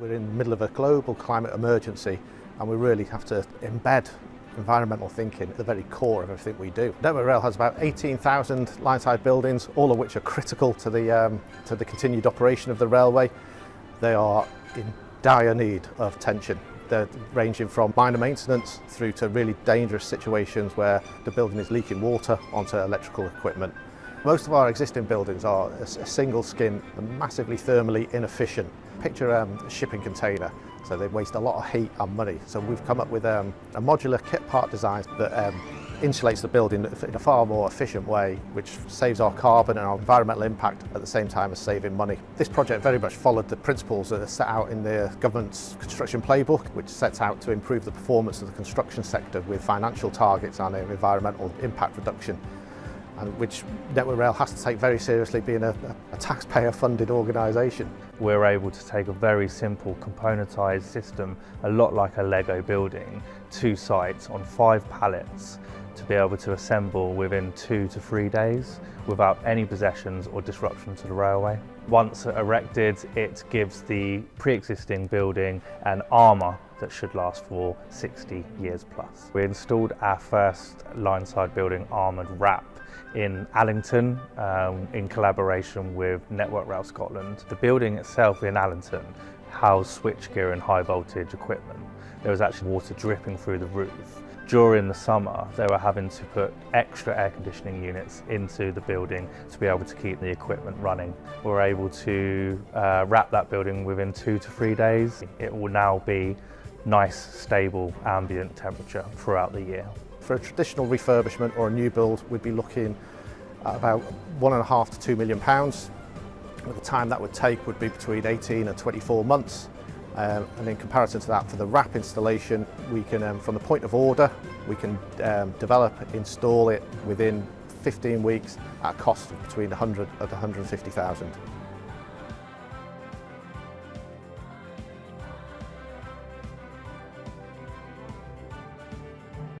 We're in the middle of a global climate emergency and we really have to embed environmental thinking at the very core of everything we do. Network Rail has about 18,000 line-side buildings, all of which are critical to the, um, to the continued operation of the railway. They are in dire need of tension. They're ranging from minor maintenance through to really dangerous situations where the building is leaking water onto electrical equipment. Most of our existing buildings are a, single skin massively thermally inefficient. Picture um, a shipping container, so they waste a lot of heat and money. So we've come up with um, a modular kit part design that um, insulates the building in a far more efficient way, which saves our carbon and our environmental impact at the same time as saving money. This project very much followed the principles that are set out in the government's construction playbook, which sets out to improve the performance of the construction sector with financial targets and environmental impact reduction and which Network Rail has to take very seriously being a, a taxpayer funded organisation. We're able to take a very simple componentised system, a lot like a Lego building, two sites on five pallets to be able to assemble within two to three days without any possessions or disruption to the railway. Once erected, it gives the pre-existing building an armour that should last for 60 years plus. We installed our first line-side building armoured wrap in Allington um, in collaboration with Network Rail Scotland. The building itself in Allington housed switchgear and high voltage equipment. There was actually water dripping through the roof. During the summer, they were having to put extra air conditioning units into the building to be able to keep the equipment running. We were able to uh, wrap that building within two to three days. It will now be nice, stable, ambient temperature throughout the year. For a traditional refurbishment or a new build, we'd be looking at about one and a half to two million pounds. The time that would take would be between 18 and 24 months. Um, and in comparison to that, for the wrap installation, we can, um, from the point of order, we can um, develop, install it within 15 weeks at a cost of between 100 and 150,000.